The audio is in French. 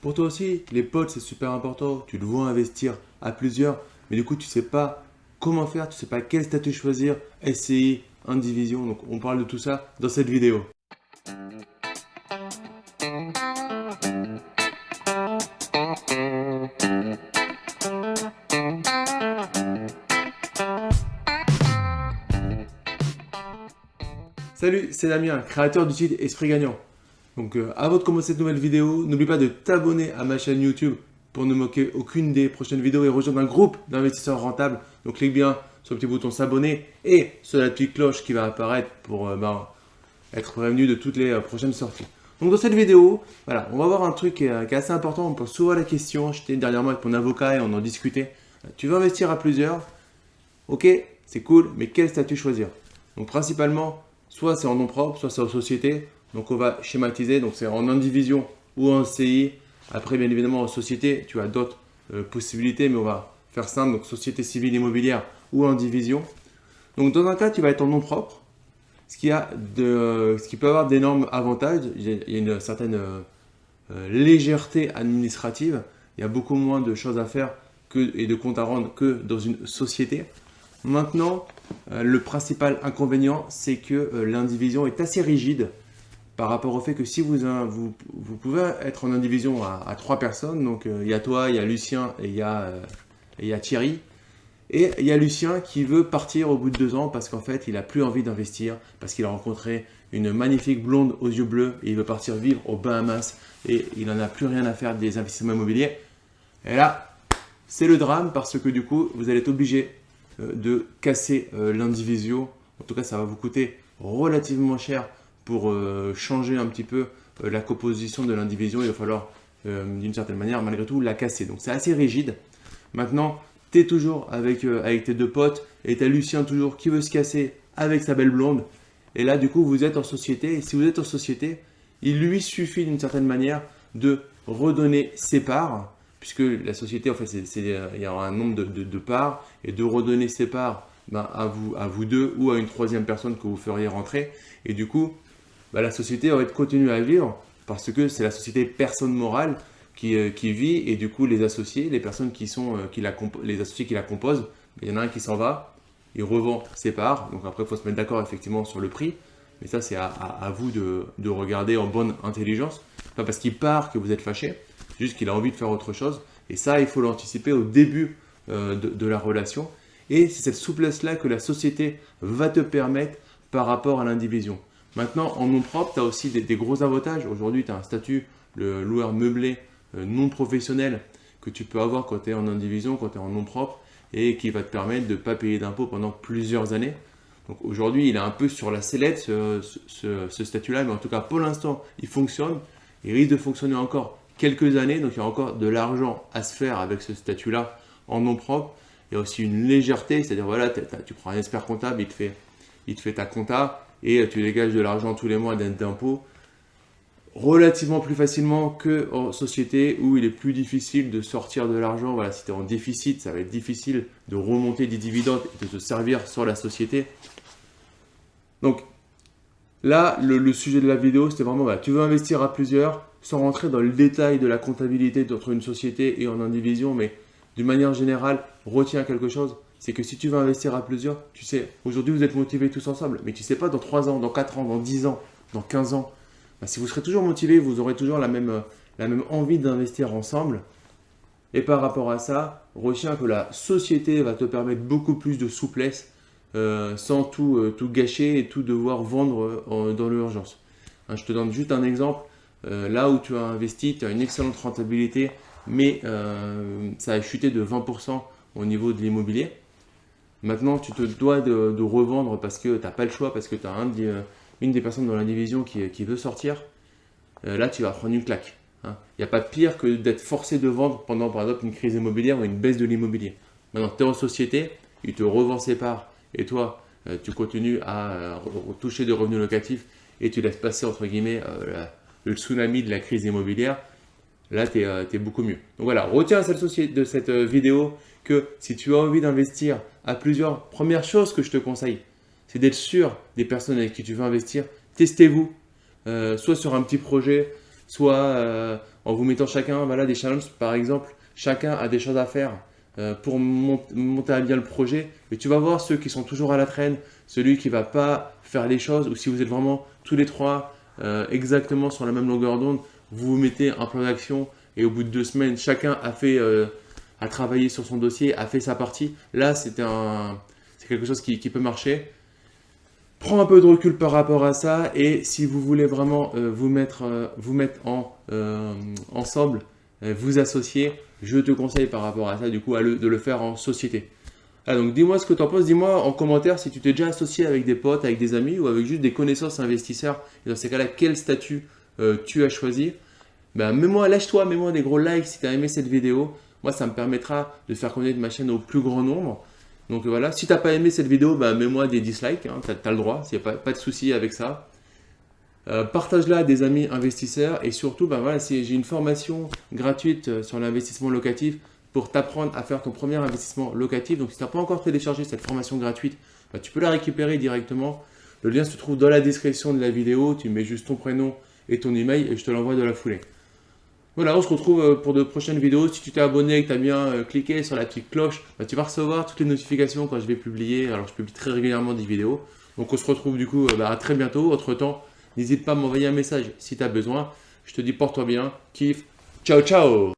Pour toi aussi, les potes, c'est super important. Tu dois investir à plusieurs, mais du coup, tu sais pas comment faire, tu sais pas quel statut choisir, SCI, indivision. Donc, on parle de tout ça dans cette vidéo. Salut, c'est Damien, créateur du site Esprit Gagnant. Donc euh, avant de commencer cette nouvelle vidéo, n'oublie pas de t'abonner à ma chaîne YouTube pour ne manquer aucune des prochaines vidéos et rejoindre un groupe d'investisseurs rentables. Donc clique bien sur le petit bouton s'abonner et sur la petite cloche qui va apparaître pour euh, ben, être prévenu de toutes les euh, prochaines sorties. Donc dans cette vidéo, voilà, on va voir un truc qui est, assez important. On pose souvent la question, j'étais dernièrement avec mon avocat et on en discutait. Tu veux investir à plusieurs? Ok, c'est cool, mais quel statut choisir? Donc principalement, soit c'est en nom propre, soit c'est en société. Donc on va schématiser, donc c'est en indivision ou en CI. Après, bien évidemment, en société, tu as d'autres euh, possibilités, mais on va faire simple, donc société civile immobilière ou en division. Donc dans un cas, tu vas être en nom propre, ce qui, a de, ce qui peut avoir d'énormes avantages. Il y a une certaine euh, euh, légèreté administrative, il y a beaucoup moins de choses à faire que, et de comptes à rendre que dans une société. Maintenant, le principal inconvénient, c'est que l'indivision est assez rigide par rapport au fait que si vous, vous, pouvez être en indivision à, trois personnes, donc euh, il y a toi, il y a Lucien et il y, a, euh, il y a Thierry, et il y a Lucien qui veut partir au bout de deux ans parce qu'en fait, il n'a plus envie d'investir, parce qu'il a rencontré une magnifique blonde aux yeux bleus et il veut partir vivre aux Bahamas et il n'en a plus rien à faire des investissements immobiliers. Et là, c'est le drame parce que du coup, vous allez être obligé euh, de casser l'indivision. En tout cas, ça va vous coûter relativement cher pour euh, changer un petit peu euh, la composition de l'indivision, il va falloir euh, d'une certaine manière, malgré tout, la casser. Donc c'est assez rigide. Maintenant, tu es toujours avec, tes deux potes et tu as Lucien toujours qui veut se casser avec sa belle blonde. Et là, du coup, vous êtes en société. Et si vous êtes en société, il lui suffit d'une certaine manière de redonner ses parts, puisque la société, en fait, il y a un nombre de, parts, et de redonner ses parts ben, à, vous, à vous deux ou à une troisième personne que vous feriez rentrer. Et du coup, bah, la société aurait continué à vivre parce que c'est la société personne morale qui, euh, qui, vit et du coup les associés, les personnes qui sont, euh, qui la les associés qui la composent, il y en a un qui s'en va, il revend ses parts, donc après il faut se mettre d'accord effectivement sur le prix, mais ça c'est à, vous de, de, regarder en bonne intelligence, pas parce qu'il part que vous êtes fâché, juste qu'il a envie de faire autre chose, et ça il faut l'anticiper au début euh, de, de la relation, et c'est cette souplesse-là que la société va te permettre par rapport à l'indivision. Maintenant, en nom propre, tu as aussi des, gros avantages. Aujourd'hui, tu as un statut, le loueur meublé euh, non professionnel que tu peux avoir quand tu es en indivision, quand tu es en nom propre et qui va te permettre de ne pas payer d'impôts pendant plusieurs années. Donc aujourd'hui, il est un peu sur la sellette ce, statut-là, mais en tout cas pour l'instant, il fonctionne. Il risque de fonctionner encore quelques années, donc il y a encore de l'argent à se faire avec ce statut-là en nom propre. Il y a aussi une légèreté, c'est-à-dire voilà, tu prends un expert comptable, il te fait, il te fait ta compta, et tu dégages de l'argent tous les mois d'impôts relativement plus facilement qu'en société où il est plus difficile de sortir de l'argent. Voilà, si tu es en déficit, ça va être difficile de remonter des dividendes et de se servir sur la société. Donc là, le, sujet de la vidéo, c'était vraiment, tu veux investir à plusieurs sans rentrer dans le détail de la comptabilité entre une société et en indivision, mais d'une manière générale, retiens quelque chose c'est que si tu veux investir à plusieurs, tu sais, aujourd'hui vous êtes motivés tous ensemble, mais tu sais pas dans 3 ans, dans 4 ans, dans 10 ans, dans 15 ans, bah, si vous serez toujours motivés, vous aurez toujours la même, la même envie d'investir ensemble. Et par rapport à ça, retiens que la société va te permettre beaucoup plus de souplesse euh, sans tout, euh, tout gâcher et tout devoir vendre euh, dans l'urgence. Hein, je te donne juste un exemple. là où tu as investi, tu as une excellente rentabilité, mais ça a chuté de 20% au niveau de l'immobilier. Maintenant, tu te dois de, revendre parce que tu n'as pas le choix, parce que tu as euh, une des personnes dans la division qui, veut sortir. Euh, là, tu vas prendre une claque. Il hein. n'y a pas pire que d'être forcé de vendre pendant, par exemple, une crise immobilière ou une baisse de l'immobilier. Maintenant, tu es en société, il te revend ses parts et toi, euh, tu continues à toucher des revenus locatifs et tu laisses passer, entre guillemets, le tsunami de la crise immobilière. Là, tu es, beaucoup mieux. Donc voilà, retiens de cette vidéo que si tu as envie d'investir à plusieurs, première chose que je te conseille, c'est d'être sûr des personnes avec qui tu veux investir. Testez-vous, euh, soit sur un petit projet, soit euh, en vous mettant chacun voilà, des challenges. Par exemple, chacun a des choses à faire euh, pour monter à bien le projet. Mais tu vas voir ceux qui sont toujours à la traîne, celui qui ne va pas faire les choses, ou si vous êtes vraiment tous les trois euh, exactement sur la même longueur d'onde, vous vous mettez un plan d'action et au bout de deux semaines, chacun a fait, euh, a travaillé sur son dossier, a fait sa partie. Là, c'est quelque chose qui, peut marcher. Prends un peu de recul par rapport à ça et si vous voulez vraiment vous mettre, vous mettre en, ensemble, vous associer, je te conseille par rapport à ça, du coup, de le faire en société. Ah, donc dis-moi ce que tu en penses, dis-moi en commentaire si tu t'es déjà associé avec des potes, avec des amis ou avec juste des connaissances investisseurs. Et dans ces cas-là, quel statut euh, tu as choisi ben, Mets-moi, lâche-toi, mets-moi des gros likes si tu as aimé cette vidéo. Moi, ça me permettra de faire connaître ma chaîne au plus grand nombre. Donc voilà, si tu n'as pas aimé cette vidéo, ben, mets-moi des dislikes, hein, tu as, le droit, il n'y a pas, de souci avec ça. Euh, partage-la des amis investisseurs et surtout, ben voilà, si j'ai une formation gratuite euh, sur l'investissement locatif pour t'apprendre à faire ton premier investissement locatif. Donc, si tu n'as pas encore téléchargé cette formation gratuite, ben, tu peux la récupérer directement. Le lien se trouve dans la description de la vidéo. Tu mets juste ton prénom et ton email et je te l'envoie de la foulée. Voilà, on se retrouve euh, pour de prochaines vidéos. Si tu t'es abonné et que tu as bien cliqué sur la petite cloche, ben, tu vas recevoir toutes les notifications quand je vais publier. Alors, je publie très régulièrement des vidéos. Donc, on se retrouve du coup ben, à très bientôt. Entre temps, N'hésite pas à m'envoyer un message si tu as besoin. Je te dis porte-toi bien, kiffe. Ciao, ciao